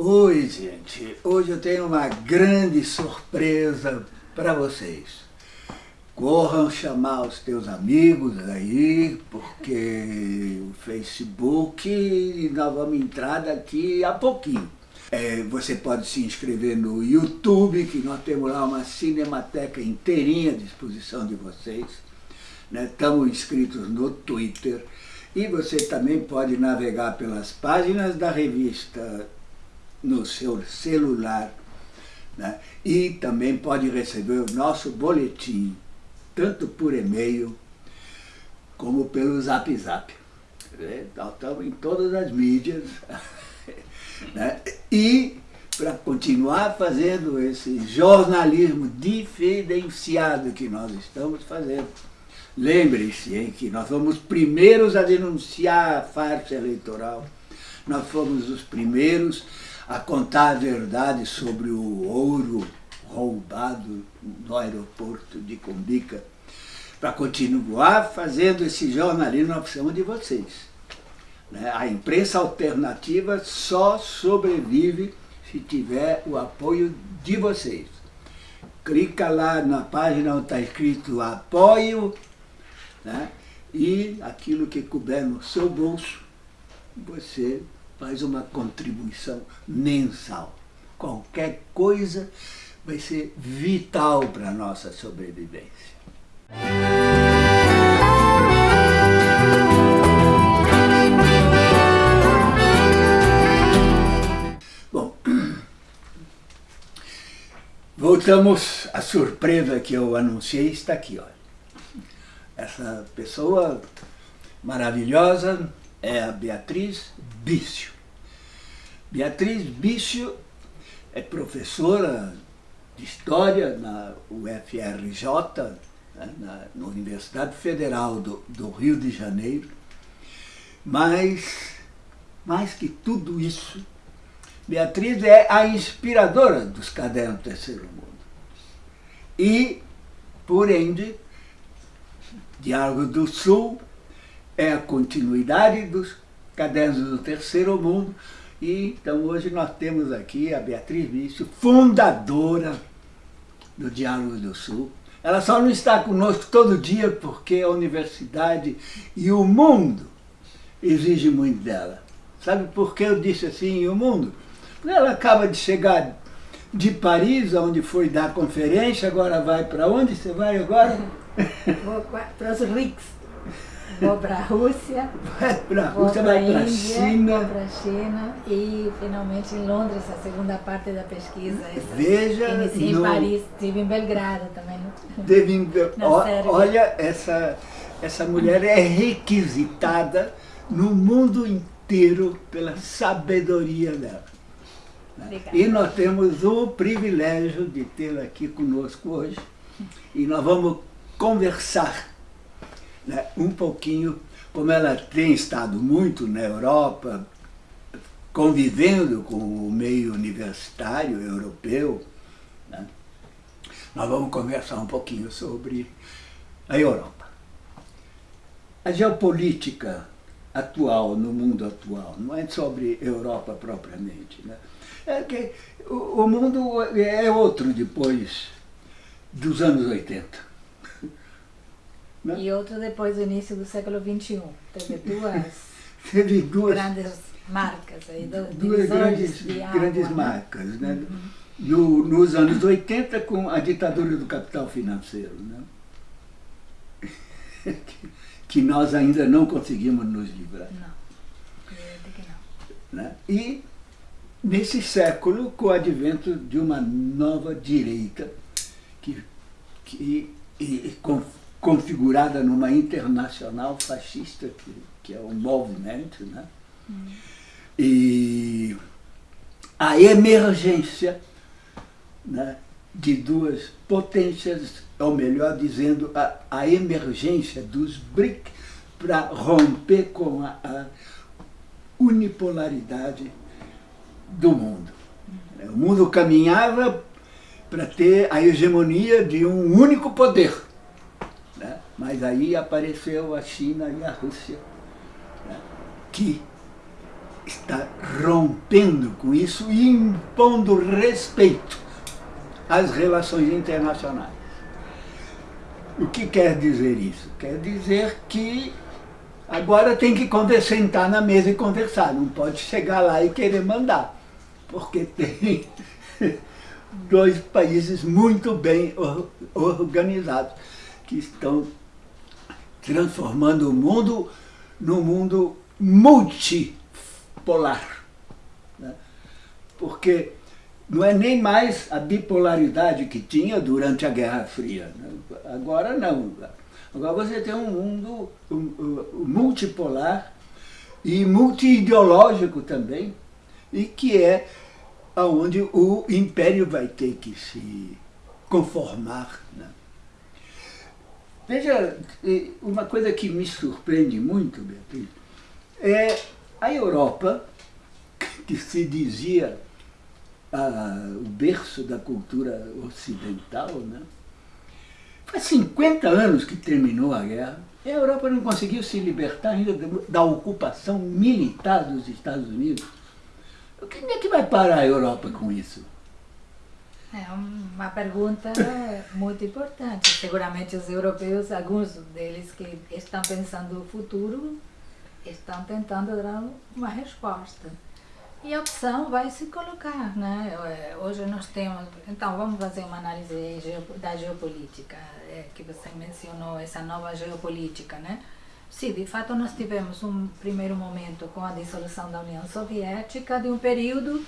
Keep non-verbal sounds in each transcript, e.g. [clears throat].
Oi, gente. Hoje eu tenho uma grande surpresa para vocês. Corram chamar os teus amigos aí, porque o Facebook, nós vamos entrar daqui a pouquinho. É, você pode se inscrever no YouTube, que nós temos lá uma cinemateca inteirinha à disposição de vocês. Né? Estamos inscritos no Twitter. E você também pode navegar pelas páginas da revista no seu celular. Né? E também pode receber o nosso boletim, tanto por e-mail como pelo Zap Zap. É, nós estamos em todas as mídias. [laughs] né? E para continuar fazendo esse jornalismo diferenciado que nós estamos fazendo, Lembre-se que nós fomos os primeiros a denunciar a farsa eleitoral, nós fomos os primeiros a contar a verdade sobre o ouro roubado no aeroporto de Cumbica. Para continuar fazendo esse jornalismo, nós precisamos de vocês. Né? A imprensa alternativa só sobrevive se tiver o apoio de vocês. Clica lá na página onde está escrito apoio né? e aquilo que couber no seu bolso, você faz uma contribuição mensal. Qualquer coisa vai ser vital para a nossa sobrevivência. Bom, [clears throat] voltamos à surpresa que eu anunciei, está aqui, olha. Essa pessoa maravilhosa é a Beatriz Bício. Beatriz Bício é professora de História na UFRJ, né, na, Universidade Federal do, do Rio de Janeiro, mas, mais que tudo isso, Beatriz é a inspiradora dos cadernos do Terceiro Mundo. E, por ende, Diálogo do Sul é a continuidade dos cadernos do Terceiro Mundo. E então hoje nós temos aqui a Beatriz Vício, fundadora do Diálogo do Sul. Ela só não está conosco todo dia porque a universidade e o mundo exigem muito dela. Sabe por que eu disse assim, e o mundo? Ela acaba de chegar de Paris, onde foi dar conferência, agora vai para onde? Você vai agora? [laughs] Para os RICS. Vou para a Rússia. Vai para a Rússia, vai para a China. Vou para a China e finalmente em Londres, a segunda parte da pesquisa. Essa, Veja. Iniciei no... em Paris, estive em Belgrado também. Teve em... Olha, essa, essa mulher é requisitada no mundo inteiro pela sabedoria dela. Obrigada. E nós temos o privilégio de tê-la aqui conosco hoje. E nós vamos conversar né, um pouquinho, como ela tem estado muito na Europa, convivendo com o meio universitário europeu, né, nós vamos conversar um pouquinho sobre a Europa. A geopolítica atual, no mundo atual, não é sobre Europa propriamente. Né? É que o, o mundo é outro depois dos anos 80. Né? E outro depois do início do século XXI. Teve [laughs] duas, Teve duas grandes marcas. Aí, do, duas grandes, grandes marcas. Né? Uhum. No, nos anos 80, com a ditadura do capital financeiro. Né? [laughs] que, que nós ainda não conseguimos nos livrar. Não, que não. Né? E nesse século, com o advento de uma nova direita, que, que e, com, configurada numa internacional fascista, que, que é um movimento, né? Hum. e a emergência né, de duas potências, ou melhor dizendo, a, a emergência dos BRIC para romper com a, a, unipolaridade do mundo. O mundo caminhava para ter a hegemonia de um único poder. Mas aí apareceu a China e a Rússia, né, que está rompendo com isso e impondo respeito às relações internacionais. O que quer dizer isso? Quer dizer que agora tem que sentar na mesa e conversar, não pode chegar lá e querer mandar, porque tem [laughs] dois países muito bem organizados que estão transformando o mundo num mundo multipolar. Né? Porque não é nem mais a bipolaridade que tinha durante a Guerra Fria. Né? Agora não. Agora você tem um mundo multipolar e multiideológico também, e que é onde o império vai ter que se conformar. Né? Veja, uma coisa que me surpreende muito, Beatriz, é a Europa, [laughs] que se dizia o berço da cultura ocidental, né? Faz 50 anos que terminou a guerra e a Europa não conseguiu se libertar ainda da ocupação militar dos Estados Unidos. Quem é que vai parar a Europa com isso? É uma pergunta muito importante. Seguramente os europeus, alguns deles que estão pensando no futuro, estão tentando dar uma resposta. E a opção vai se colocar, né? É, hoje nós temos... Então, vamos fazer uma análise da geopolítica, é, que você mencionou, essa nova geopolítica, né? Sim, de fato nós tivemos um primeiro momento com a dissolução da União Soviética, de um período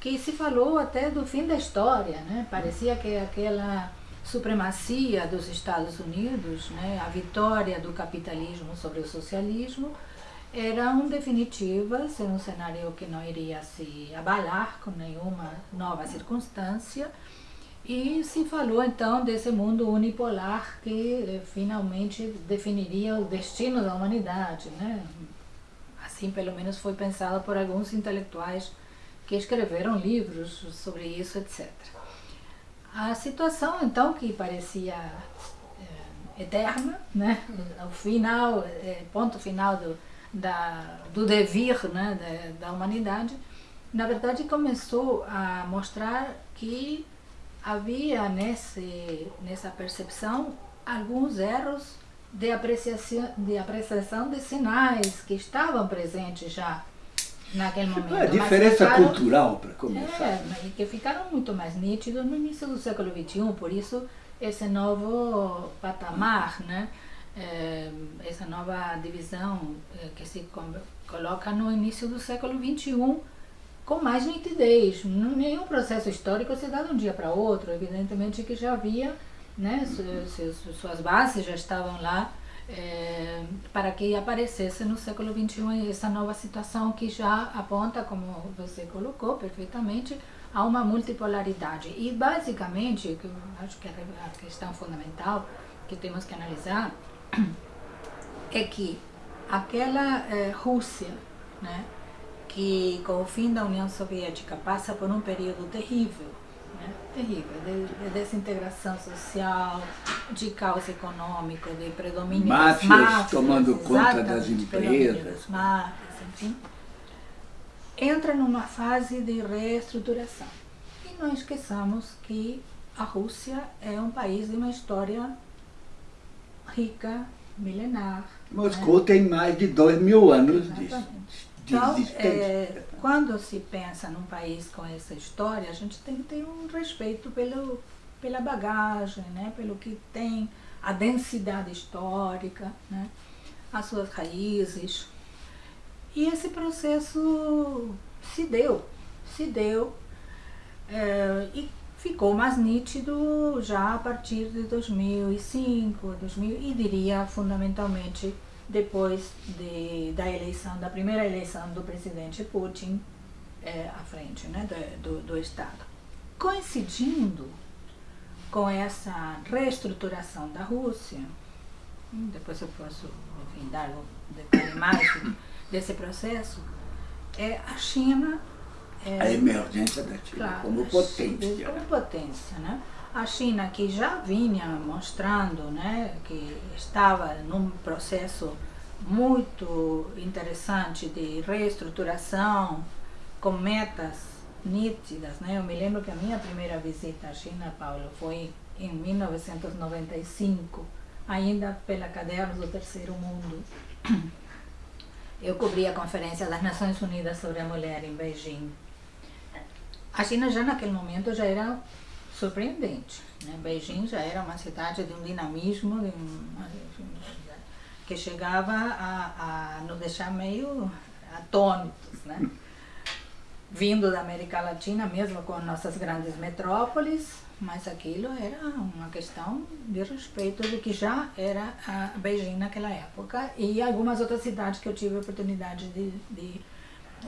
que se falou até do fim da história, né? Parecia que aquela supremacia dos Estados Unidos, né? a vitória do capitalismo sobre o socialismo, eram definitivas, em um cenário que não iria se abalar com nenhuma nova circunstância, e se falou então desse mundo unipolar que eh, finalmente definiria o destino da humanidade. Né? Assim, pelo menos, foi pensado por alguns intelectuais que escreveram livros sobre isso, etc. A situação, então, que parecia é, eterna, né? o final, é, ponto final do, da, do devir né? da, da humanidade, na verdade começou a mostrar que havia nesse, nessa percepção alguns erros de apreciação, de apreciação de sinais que estavam presentes já naquele momento. É, diferença ficaram, cultural, para começar. É, e que ficaram muito mais nítidos no início do século XXI, por isso esse novo patamar, né? É, essa nova divisão é, que se coloca no início do século XXI, com mais nitidez. Nenhum processo histórico se dá de um dia para outro, evidentemente que já havia, né, suas bases já estavam lá é, para que aparecesse no século XXI essa nova situação que já aponta, como você colocou perfeitamente, a uma multipolaridade. E basicamente, que eu acho que a questão fundamental que temos que analisar [clears throat] é que aquela é, Rússia, né, que com o fim da União Soviética passa por um período terrível, né? terrível, de, de, desintegração social, de caos econômico, de predomínio máfias, máfias tomando conta das empresas, máfias, enfim, entra numa fase de reestruturação. E não esqueçamos que a Rússia é um país de uma história rica, milenar. Moscou né? tem mais de dois mil anos disso. Então, é, quando se pensa num país com essa história, a gente tem que ter um respeito pelo, pela bagagem, né? pelo que tem, a densidade histórica, né? as suas raízes. E esse processo se deu, se deu, é, e ficou mais nítido já a partir de 2005, 2000, e diria fundamentalmente depois de, da eleição, da primeira eleição do presidente Putin é, à frente né, do, do Estado. Coincidindo com essa reestruturação da Rússia, hum, depois eu posso enfim, dar um detalhe mais desse processo, é a China... É, a emergência da China claro, como potência. Como potência, né? A China, que já vinha mostrando né, que estava num processo muito interessante de reestruturação, com metas nítidas. Né? Eu me lembro que a minha primeira visita à China, Paulo, foi em 1995, ainda pela Cadernos do Terceiro Mundo. Eu cobri a Conferência das Nações Unidas sobre a Mulher em Beijing. A China já naquele momento já era surpreendente. Né? Beijing já era uma cidade de um dinamismo de um, que chegava a, a nos deixar meio atônitos. Né? Vindo da América Latina, mesmo com nossas grandes metrópoles, mas aquilo era uma questão de respeito do que já era a Beijing naquela época e algumas outras cidades que eu tive a oportunidade de, de,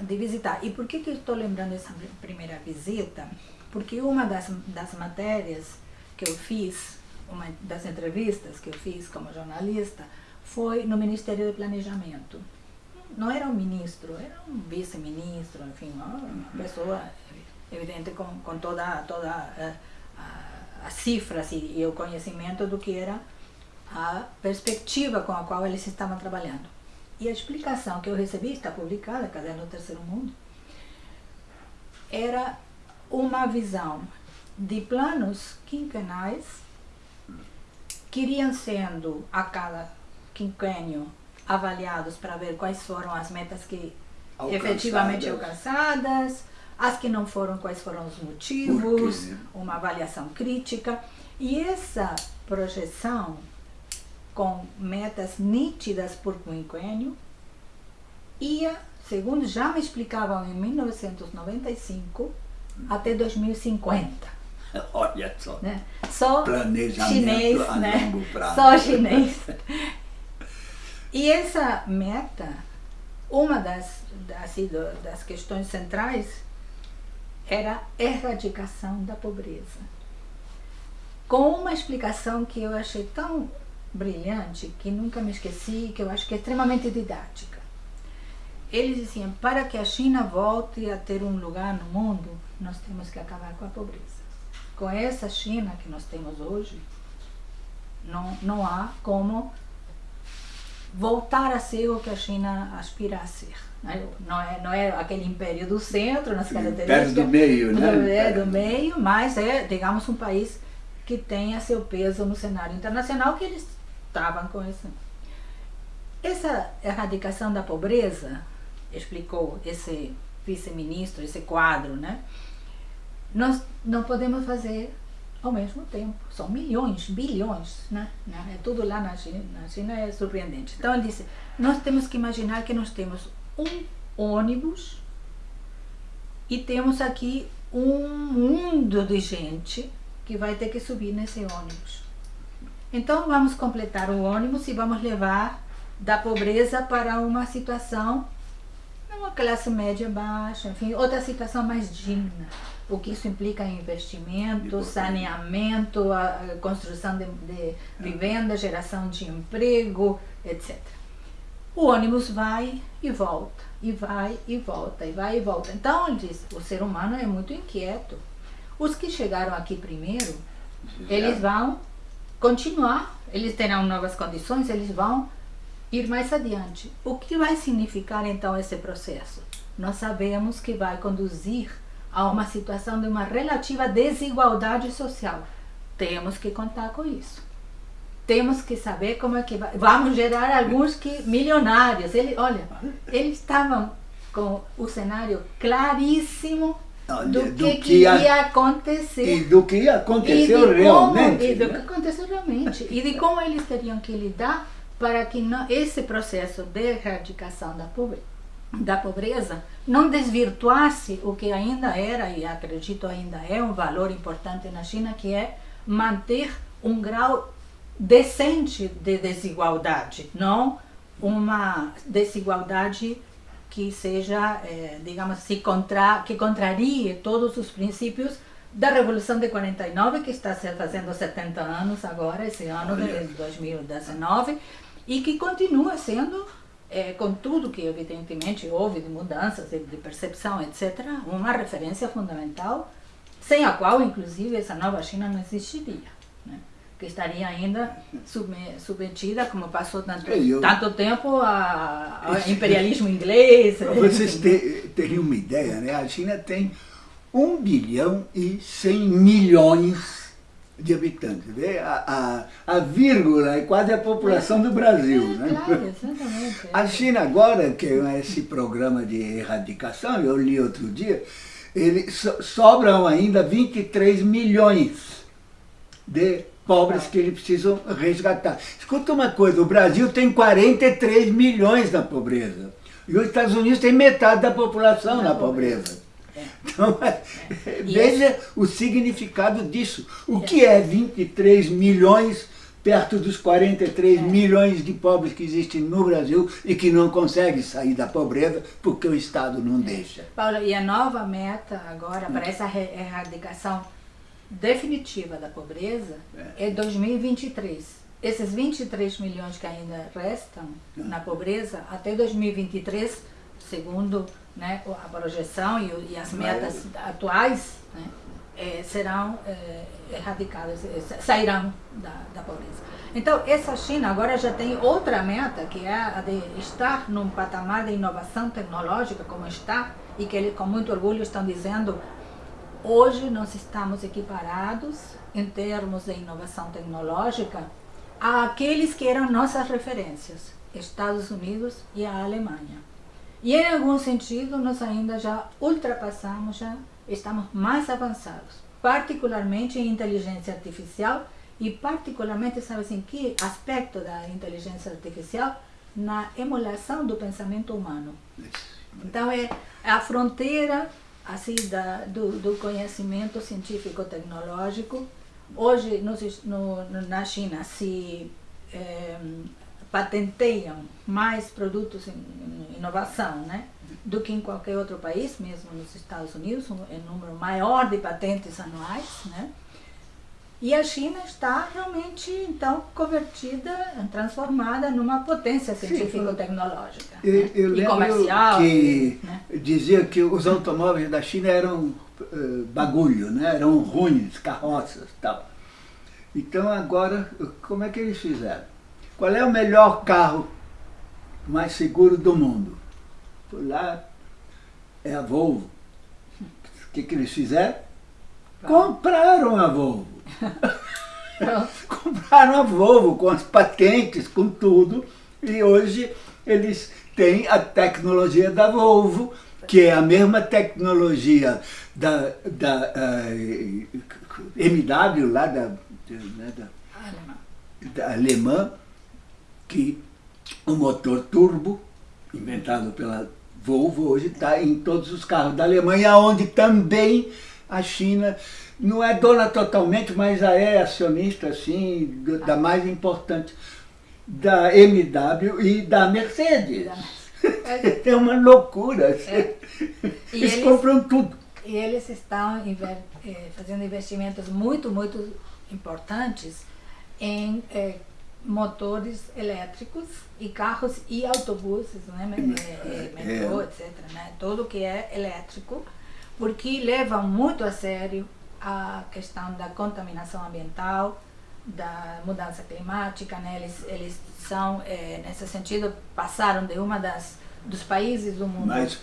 de visitar. E por que, que estou lembrando essa primeira visita? Porque uma das, das matérias que eu fiz, uma das entrevistas que eu fiz como jornalista, foi no Ministério do Planejamento. Não era um ministro, era um vice-ministro, enfim, uma pessoa evidente com, com toda, toda uh, as cifras e, e o conhecimento do que era a perspectiva com a qual eles estavam trabalhando. E a explicação que eu recebi, está publicada, Caderno do Terceiro Mundo, era uma visão de planos quinquenais que iriam sendo a cada quinquênio avaliados para ver quais foram as metas que alcançadas. efetivamente alcançadas, as que não foram, quais foram os motivos, uma avaliação crítica. E essa projeção com metas nítidas por quinquênio ia, segundo já me explicavam em 1995, até 2050. Olha só. Né? Só chinês, né? Só chinês. [laughs] E essa meta, uma das, assim, das questões centrais era a erradicação da pobreza. Com uma explicação que eu achei tão brilhante, que nunca me esqueci, que eu acho que é extremamente didática. Eles diziam, para que a China volte a ter um lugar no mundo, nós temos que acabar com a pobreza. Com essa China que nós temos hoje, não, não há como voltar a ser o que a China aspira a ser. Né? Não é, não é aquele império do centro, nas características. do meio, né? É, do meio, mas é, digamos, um país que tenha seu peso no cenário internacional, que eles estavam com isso. Essa erradicação da pobreza, explicou esse vice-ministro, esse quadro, né? Nós não podemos fazer ao mesmo tempo. São milhões, bilhões, né? É tudo lá na China, na China é surpreendente. Então ele disse, nós temos que imaginar que nós temos um ônibus e temos aqui um mundo de gente que vai ter que subir nesse ônibus. Então vamos completar o ônibus e vamos levar da pobreza para uma situação, uma classe média baixa, enfim, outra situação mais digna. O que isso implica em investimento, saneamento, a construção de, de vivenda, geração de emprego, etc. O ônibus vai e volta, e vai e volta, e vai e volta. Então, ele diz, o ser humano é muito inquieto. Os que chegaram aqui primeiro, eles vão continuar, eles terão novas condições, eles vão ir mais adiante. O que vai significar então esse processo? Nós sabemos que vai conduzir a uma situação de uma relativa desigualdade social. Temos que contar com isso temos que saber como é que vai. Vamos gerar alguns que milionários. Ele, olha, eles estavam com o cenário claríssimo do, do que, que ia, acontecer. E do que aconteceu como, realmente. E do né? que aconteceu realmente. e de como eles teriam que lidar para que não, esse processo de erradicação da pobreza, da pobreza não desvirtuasse o que ainda era, e acredito ainda é um valor importante na China, que é manter um grau decente de desigualdade, não uma desigualdade que seja, é, digamos assim, contra, que contrarie todos os princípios da Revolução de 49, que está se fazendo 70 anos agora, esse ano de 2019, e que continua sendo, é, com tudo que evidentemente houve de mudanças, de, de percepção, etc., uma referência fundamental, sem a qual, inclusive, essa nova China não existiria. Né? que estaria ainda submetida, como passou tanto, é, eu, tanto tempo, ao imperialismo inglês. [laughs] Para vocês terem uma ideia, né? a China tem 1 bilhão e 100 milhões de habitantes. Vê? A, a, a vírgula é quase a população do Brasil. É, né? Claro, exatamente. A China agora, que é esse programa de erradicação, eu li outro dia, ele, so, sobram ainda 23 milhões de pobres que eles precisam resgatar. Escuta uma coisa, o Brasil tem 43 milhões na pobreza. E os Estados Unidos tem metade da população na, na pobreza. pobreza. Então, é, é. veja o significado disso. O que é 23 milhões perto dos 43 é. milhões de pobres que existem no Brasil e que não conseguem sair da pobreza porque o Estado não deixa. Paulo, e a nova meta agora para essa erradicação definitiva da pobreza é, é 2023. Esses 23 milhões que ainda restam na pobreza, até 2023, segundo né, a projeção e, e as metas atuais né, é, serão é, erradicadas, é, sairão da, da pobreza. Então, essa China agora já tem outra meta, que é a de estar num patamar de inovação tecnológica como está, e que eles com muito orgulho estão dizendo, hoje nós estamos equiparados em termos de inovação tecnológica àqueles que eram nossas referências, Estados Unidos e a Alemanha. E em algum sentido nós ainda já ultrapassamos, já estamos mais avançados, particularmente em inteligência artificial e particularmente, sabe assim, que aspecto da inteligência artificial? Na emulação do pensamento humano. Então é a fronteira assim da, do, do conhecimento científico-tecnológico. Hoje no, no, na China se é, patenteiam mais produtos em inovação, né? do que em qualquer outro país, mesmo nos Estados Unidos, um, um número maior de patentes anuais, né? E a China está realmente, então, convertida, transformada numa potência científico-tecnológica né? e comercial. que né? dizia que os automóveis da China eram uh, bagulho, né? eram ruins, carroças e tal. Então agora, como é que eles fizeram? Qual é o melhor carro mais seguro do mundo? Por lá é a Volvo. O que, que eles fizeram? Compraram a Volvo. [laughs] [laughs] Compraram a Volvo com as patentes, com tudo, e hoje eles têm a tecnologia da Volvo, que é a mesma tecnologia da, da uh, eh, MW, lá da, né, da, da alemã, que o motor turbo, inventado pela Volvo, hoje está em todos os carros da Alemanha, onde também a China não é dona totalmente, mas já é acionista, assim, da mais importante, da MW e da [laughs] Mercedes. É uma loucura. É. Eles, eles, compram tudo. E eles estão eh, fazendo investimentos muito, muito importantes em eh, motores elétricos e carros e autobuses, né, é, metrô, é. etc. Né, tudo que é elétrico, porque levam muito a sério a questão da contaminação ambiental, da mudança climática, né, eles, eles são, é, nesse sentido, passaram de uma das dos países do mundo mais,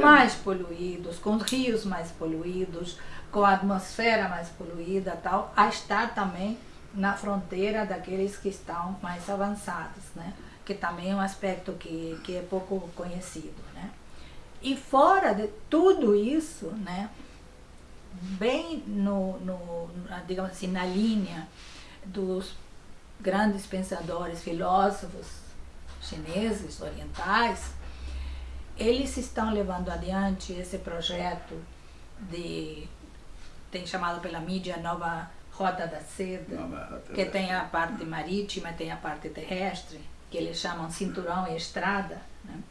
mais poluídos, com rios mais poluídos, com a atmosfera mais poluída tal, a estar também na fronteira daqueles que estão mais avançados, né? que também é um aspecto que, que é pouco conhecido. Né? E fora de tudo isso, né, bem no, no, digamos assim, na linha dos grandes pensadores, filósofos chineses, orientais, eles estão levando adiante esse projeto de, tem chamado pela mídia Nova Rota da Seda, Rota que da tem a parte marítima, tem a parte terrestre, que eles chamam cinturão e estrada. Né?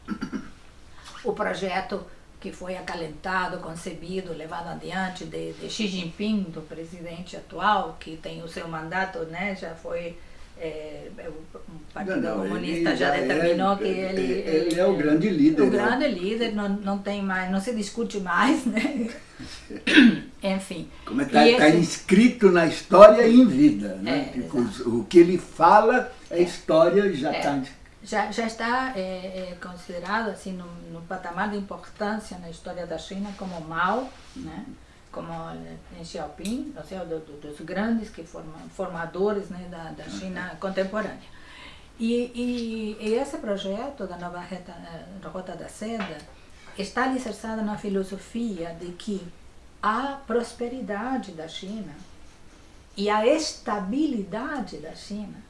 O projeto que foi acalentado, concebido, levado adiante de, de, Xi Jinping, do presidente atual, que tem o seu mandato, né, já foi é, é o Partido não, não, Comunista já determinou é, que ele, ele, ele é o grande líder. O né? grande líder, não, não tem mais, não se discute mais, né? [laughs] Enfim. Como está é tá esse... inscrito na história em vida. Né? É, tipo, o que ele fala, a é. história já está é. já, já está é, é, considerado assim no, no, patamar de importância na história da China como mal, né? Como em Xiaoping, ou seja, do, do, dos grandes que formam, formadores né, da, da China contemporânea. E, e, e, esse projeto da nova reta, eh, Rota da Seda está alicerçado na filosofia de que a prosperidade da China e a estabilidade da China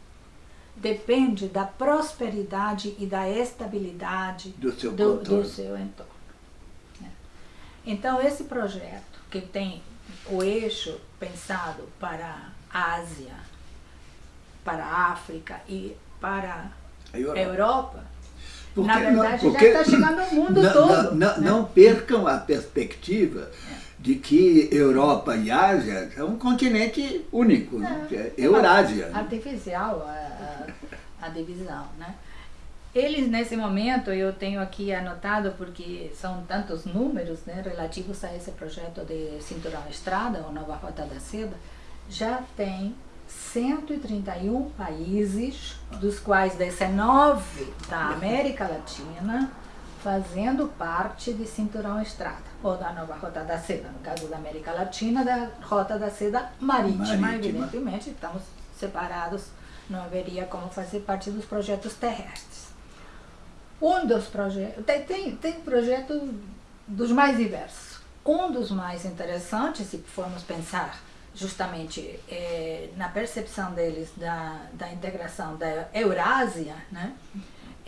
depende da prosperidade e da estabilidade do seu, do, do seu entorno. Então, esse projeto que tem o eixo pensado para a Ásia, para a África e para a Europa, Europa porque, na verdade não, já está chegando ao mundo [laughs] não, todo. Não, né? não, percam a perspectiva é. de que Europa e Ásia é um continente único, é, é Eurásia. Artificial a, a, a divisão, né? Eles, nesse momento, eu tenho aqui anotado, porque são tantos números né, relativos a esse projeto de Cinturão Estrada, ou Nova Rota da Seda, já tem 131 países, dos quais 19 da América Latina, fazendo parte de Cinturão Estrada, ou da nova Rota da Seda, no caso da América Latina, da Rota da Seda marítima, marítima. evidentemente, estamos separados, não haveria como fazer parte dos projetos terrestres. Um dos projetos, tem, tem, tem projetos dos mais diversos. Um dos mais interessantes, se formos pensar justamente é, na percepção deles da, da integração da Eurásia, né?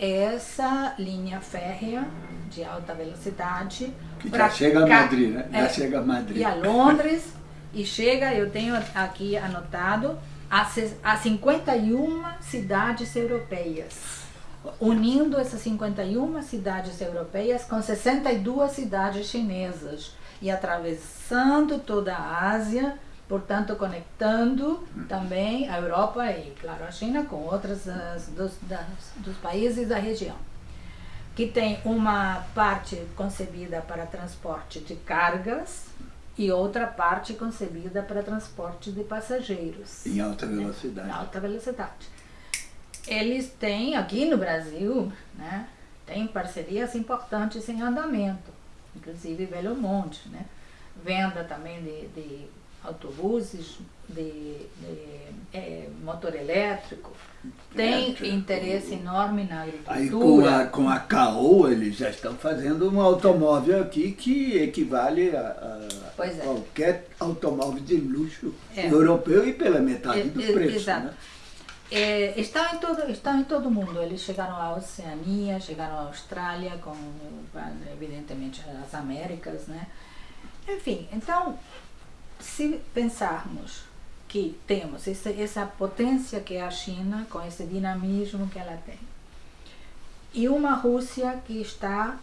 essa linha férrea de alta velocidade. Que já chega a Madrid, né? Já é, chega a Madrid. E a Londres, [laughs] e chega, eu tenho aqui anotado, a, a 51 cidades europeias. Unindo essas 51 cidades europeias com 62 cidades chinesas e atravessando toda a Ásia, portanto conectando também a Europa e, claro, a China com outros dos, das, dos países da região, que tem uma parte concebida para transporte de cargas e outra parte concebida para transporte de passageiros. Em alta velocidade. Em alta velocidade. Eles têm, aqui no Brasil, né, tem parcerias importantes em andamento, inclusive Belo Monte, né? venda também de, de autobuses de, de é, motor elétrico, tem é, interesse enorme na agricultura. Aí com a, com a Caoa eles já estão fazendo um automóvel aqui que equivale a, a é. qualquer automóvel de luxo é. europeu e pela metade do preço. Exato. Né? É, estão, em todo, estão em todo mundo. Eles chegaram à Oceania, chegaram à Austrália, com, evidentemente, as Américas, né? Enfim, então, se pensarmos que temos essa, essa potência que é a China, com esse dinamismo que ela tem, e uma Rússia que está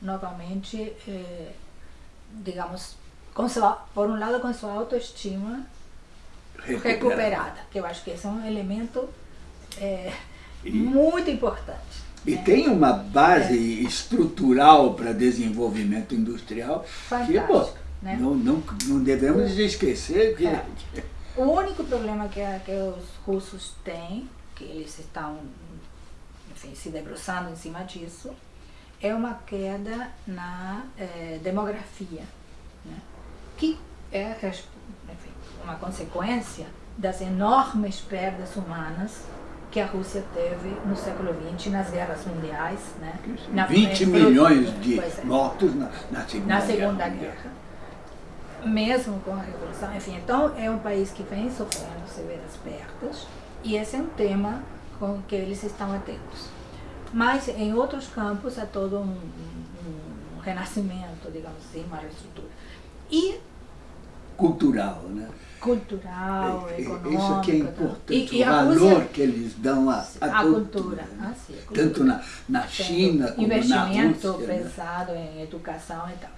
novamente, eh, digamos, sua, por um lado com sua autoestima recuperada. recuperada, que eu acho que esse é um elemento eh, e, muito importante. E né? tem uma base é. estrutural para desenvolvimento industrial Fantástico. que, pô, né? Não, não, não devemos o, esquecer que... É. [laughs] O único problema que, que os russos têm, que eles estão enfim, se debruçando em cima disso, é uma queda na eh, demografia, né? que é enfim, uma consequência das enormes perdas humanas que a Rússia teve no século XX nas guerras mundiais. Né? Na, 20 milhões de é. mortos na, na Segunda, na segunda Guerra. guerra mesmo com a Revolução. Enfim, então é um país que vem sofrendo severas perdas e esse é um tema com que eles estão atentos. Mas em outros campos há todo um, um, um renascimento, digamos assim, uma reestrutura. E cultural, né? Cultural, é, econômico. Isso aqui é importante, e, e o valor Rússia, que eles dão à, à cultura. cultura. Né? Ah, sim, cultura. Tanto na, na China como na Rússia. Investimento pesado né? em educação e tal.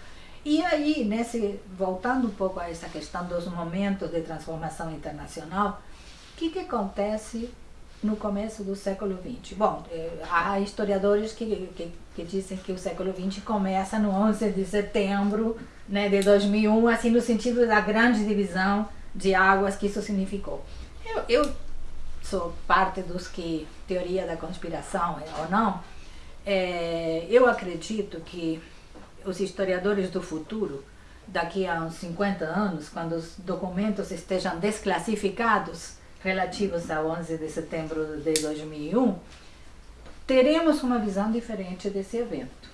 E aí, nesse, voltando um pouco a essa questão dos momentos de transformação internacional, o que, que acontece no começo do século XX? Bom, eh, há historiadores que, que, que dizem que o século XX começa no 11 de setembro né, de 2001, assim, no sentido da grande divisão de águas que isso significou. Eu, eu sou parte dos que, teoria da conspiração ou não, é, eu acredito que os historiadores do futuro, daqui a uns 50 anos, quando os documentos estejam desclassificados relativos a 11 de setembro de 2001, teremos uma visão diferente desse evento.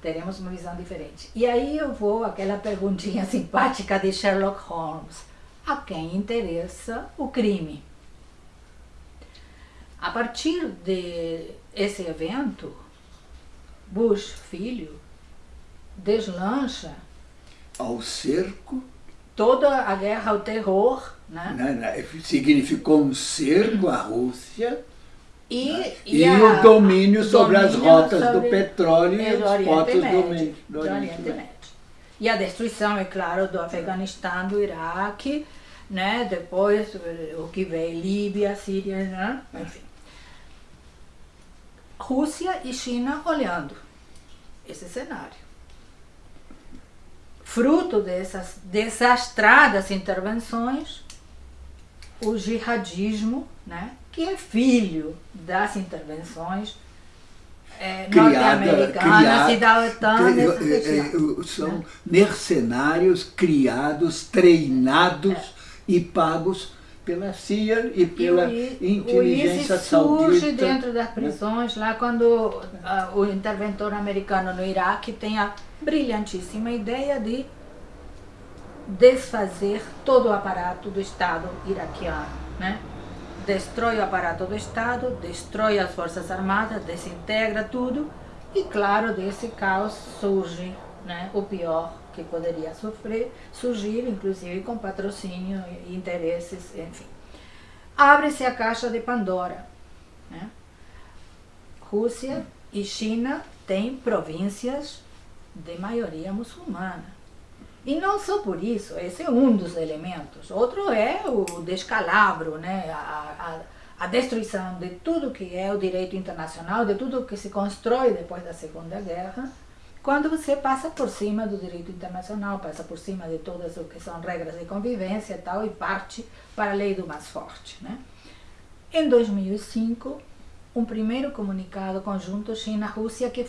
Teremos uma visão diferente. E aí eu vou àquela perguntinha [laughs] simpática de Sherlock Holmes. A quem interessa o crime? A partir desse de evento, Bush, filho, deslancha ao cerco toda a guerra ao terror, né? significou um cerco à Rússia e, né? e, e o domínio sobre domínio as rotas sobre do petróleo e os portos do, Médio, do, do Oriente Médio. E a destruição, é claro, do Afeganistão, do Iraque, né? depois o que veio, Líbia, Síria, né? enfim. Rússia e China olhando esse cenário. Fruto dessas desastradas intervenções, o jihadismo, né, que é filho das intervenções é, norte-americanas e da OTAN. São né? mercenários criados, treinados é. e pagos pela CIA e pela e o, inteligência o saudita. surge dentro das prisões, lá quando uh, o interventor americano no Iraque tem a brilhantíssima ideia de desfazer todo o aparato do Estado iraquiano, né? Destrói o aparato do Estado, destrói as forças armadas, desintegra tudo e, claro, desse caos surge né, o pior que poderia sofrer, surgir, inclusive com patrocínio, interesses, enfim. Abre-se a caixa de Pandora. Né? Rússia e China têm províncias de maioria muçulmana. E não só por isso, esse é um dos elementos. Outro é o descalabro, né? a, a, a destruição de tudo que é o direito internacional, de tudo que se constrói depois da Segunda Guerra, quando você passa por cima do direito internacional, passa por cima de todas o que são regras de convivência e tal, e parte para a lei do mais forte. Né? Em 2005, um primeiro comunicado conjunto China-Rússia que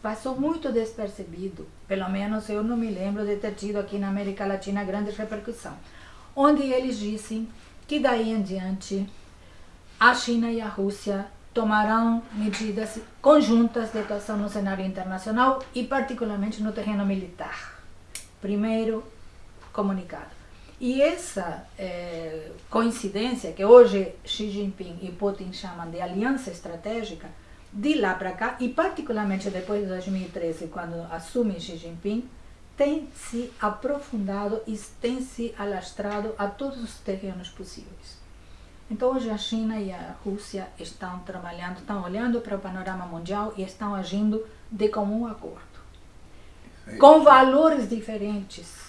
passou muito despercebido, pelo menos eu não me lembro de ter tido aqui na América Latina grande repercussão, onde eles dizem que daí em diante a China e a Rússia tomarão medidas conjuntas de atuação no cenário internacional e particularmente no terreno militar. Primeiro comunicado. E essa é, coincidência, que hoje Xi Jinping e Putin chamam de aliança estratégica, de lá para cá, e particularmente depois de 2013, quando assume Xi Jinping, tem se aprofundado e tem se alastrado a todos os terrenos possíveis. Então hoje a China e a Rússia estão trabalhando, estão olhando para o panorama mundial e estão agindo de comum acordo. Com valores diferentes.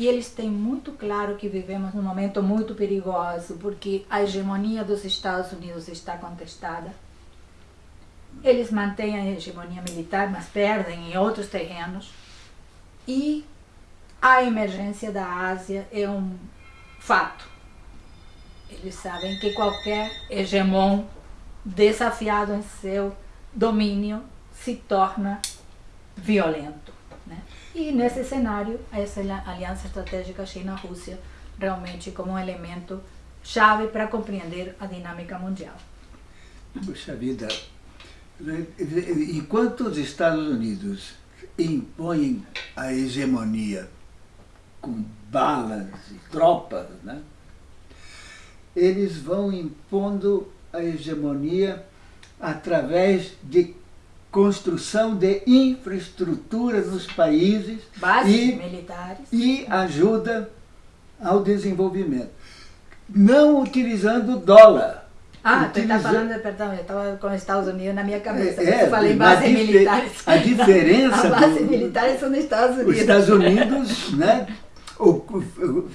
E eles têm muito claro que vivemos num momento muito perigoso, porque a hegemonia dos Estados Unidos está contestada. Eles mantêm a hegemonia militar, mas perdem em outros terrenos. E a emergência da Ásia é um fato eles sabem que qualquer hegemon desafiado em seu domínio se torna violento. E nesse cenário, essa aliança estratégica China-Rússia realmente como um elemento chave para compreender a dinâmica mundial. Puxa vida, enquanto os Estados Unidos impõem a hegemonia com balas e tropas, né? eles vão impondo a hegemonia através de construção de infraestrutura nos países Bases e, militares. e ajuda ao desenvolvimento. Não utilizando dólar. Ah, você está falando, perdão, eu estava com os Estados Unidos na minha cabeça. É, eu falei base militares. A [laughs] diferença. a base do, militares são nos Estados Unidos. Os Estados Unidos, né? O, o,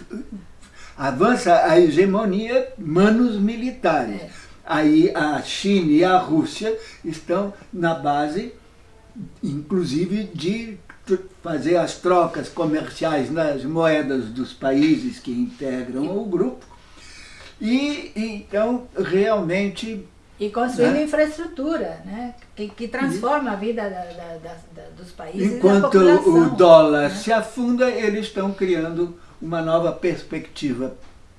avança a hegemonia manos militares. É. Aí a China e a Rússia estão na base, inclusive, de fazer as trocas comerciais nas moedas dos países que integram o grupo. E então realmente e construindo né? infraestrutura, né? que, que transforma a vida da, da, da, dos países Enquanto o dólar né? se afunda, eles estão criando uma nova perspectiva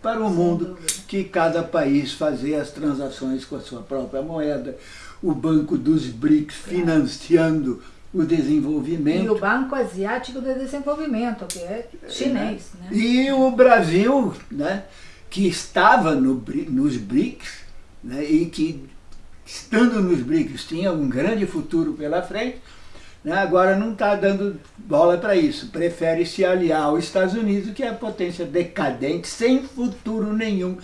para o mundo, que cada país fazer as transações com a sua própria moeda, o Banco dos BRICS financiando o desenvolvimento. E o Banco Asiático de Desenvolvimento, que é chinês. Né? E o Brasil, né, que estava no, nos BRICS, né, e que, estando nos BRICS, tinha um grande futuro pela frente, né, agora não está dando bola para isso. Prefere se aliar aos Estados Unidos, que é a potência decadente, sem futuro nenhum,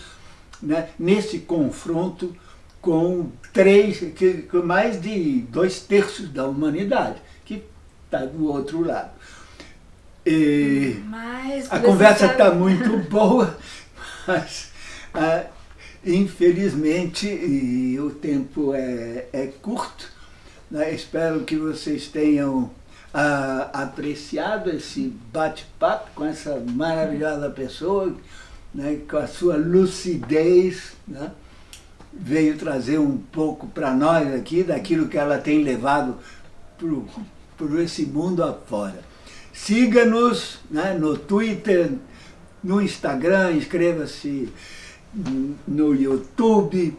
né, nesse confronto com três, que, com mais de dois terços da humanidade, que está do outro lado. E a conversa está muito [laughs] boa, mas ah, Infelizmente, e o tempo é, é curto, né? espero que vocês tenham ah, apreciado esse bate-papo com essa maravilhosa pessoa, né? com a sua lucidez, né? veio trazer um pouco para nós aqui daquilo que ela tem levado por esse mundo afora. Siga-nos né? no Twitter, no Instagram, inscreva-se no YouTube,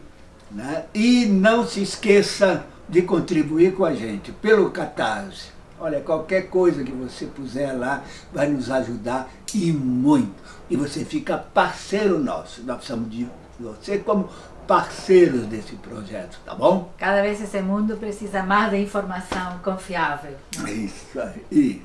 né? e não se esqueça de contribuir com a gente pelo Catarse. Olha, qualquer coisa que você puser lá vai nos ajudar e muito. E você fica parceiro nosso. Nós precisamos de você como parceiros desse projeto, tá bom? Cada vez esse mundo precisa mais de informação confiável. Isso aí.